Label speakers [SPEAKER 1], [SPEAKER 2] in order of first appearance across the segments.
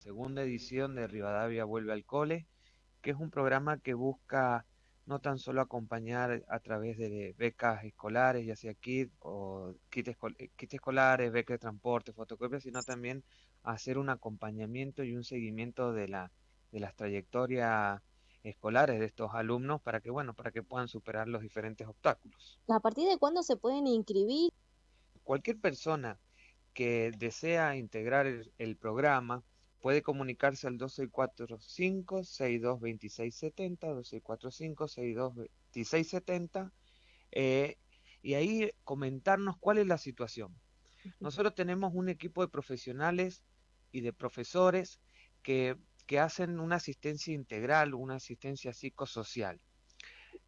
[SPEAKER 1] segunda edición de Rivadavia Vuelve al Cole, que es un programa que busca no tan solo acompañar a través de becas escolares, ya sea kit o kits, escolares, becas de transporte, fotocopias, sino también hacer un acompañamiento y un seguimiento de la de las trayectorias escolares de estos alumnos para que bueno, para que puedan superar los diferentes obstáculos.
[SPEAKER 2] ¿A partir de cuándo se pueden inscribir?
[SPEAKER 1] Cualquier persona que desea integrar el programa Puede comunicarse al 2645-622670, 2645-622670, eh, y ahí comentarnos cuál es la situación. Nosotros tenemos un equipo de profesionales y de profesores que, que hacen una asistencia integral, una asistencia psicosocial.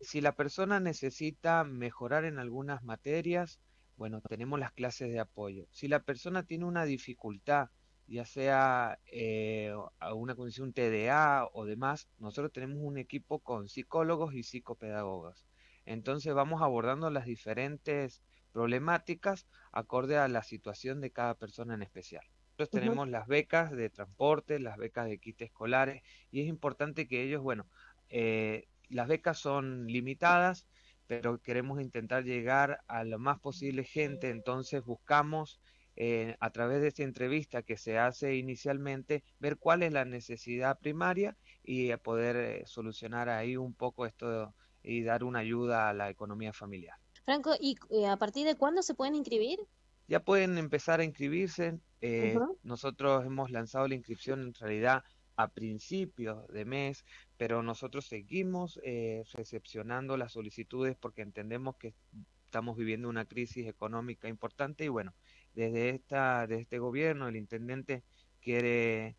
[SPEAKER 1] Si la persona necesita mejorar en algunas materias, bueno, tenemos las clases de apoyo. Si la persona tiene una dificultad, ya sea eh, una condición TDA o demás, nosotros tenemos un equipo con psicólogos y psicopedagogas. Entonces vamos abordando las diferentes problemáticas acorde a la situación de cada persona en especial. Nosotros tenemos las becas de transporte, las becas de kit escolares y es importante que ellos, bueno, eh, las becas son limitadas, pero queremos intentar llegar a lo más posible gente, entonces buscamos eh, a través de esta entrevista que se hace inicialmente, ver cuál es la necesidad primaria y poder eh, solucionar ahí un poco esto y dar una ayuda a la economía familiar.
[SPEAKER 2] Franco, ¿y eh, a partir de cuándo se pueden inscribir?
[SPEAKER 1] Ya pueden empezar a inscribirse. Nosotros hemos lanzado la inscripción en realidad a principios de mes, pero nosotros seguimos recepcionando las solicitudes porque entendemos que estamos viviendo una crisis económica importante y bueno, desde esta desde este gobierno el intendente quiere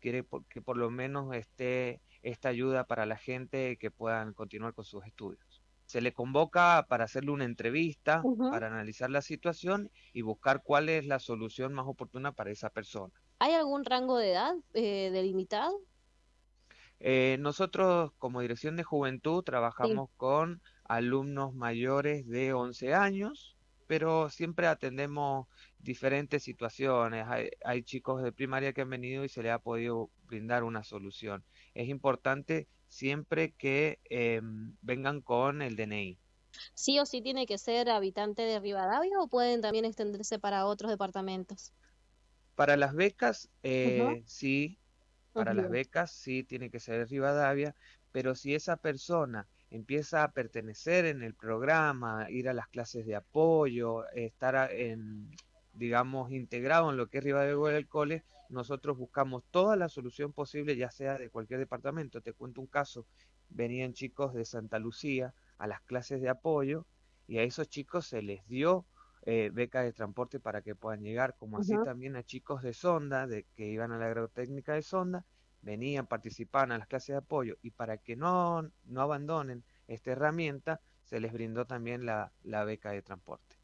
[SPEAKER 1] quiere que por lo menos esté esta ayuda para la gente que puedan continuar con sus estudios. Se le convoca para hacerle una entrevista, para analizar la situación y buscar cuál es la solución más oportuna para esa persona.
[SPEAKER 2] ¿Hay algún rango de edad eh, delimitado?
[SPEAKER 1] Eh, nosotros como Dirección de Juventud trabajamos con alumnos mayores de 11 años, pero siempre atendemos diferentes situaciones. Hay, chicos de primaria que han venido y se les ha podido brindar una solución. Es importante siempre que em, vengan con el DNI.
[SPEAKER 2] ¿Sí o sí tiene que ser habitante de Rivadavia o pueden también extenderse para otros departamentos?
[SPEAKER 1] Para las becas, eh, sí. Para las becas, sí, tiene que ser Rivadavia. Pero si esa persona empieza a pertenecer en el programa, ir a las clases de apoyo, estar en, digamos, integrado en lo que es Rivadavia del Cole, nosotros buscamos toda la solución posible, ya sea de cualquier departamento. Te cuento un caso, venían chicos de Santa Lucía a las clases de apoyo y a esos chicos se les dio eh, beca de transporte para que puedan llegar, como así también a chicos de Sonda, de que iban a la agrotécnica de Sonda, venían, participaban a las clases de apoyo y para que no, no abandonen esta herramienta, se les brindó también la, la beca de transporte.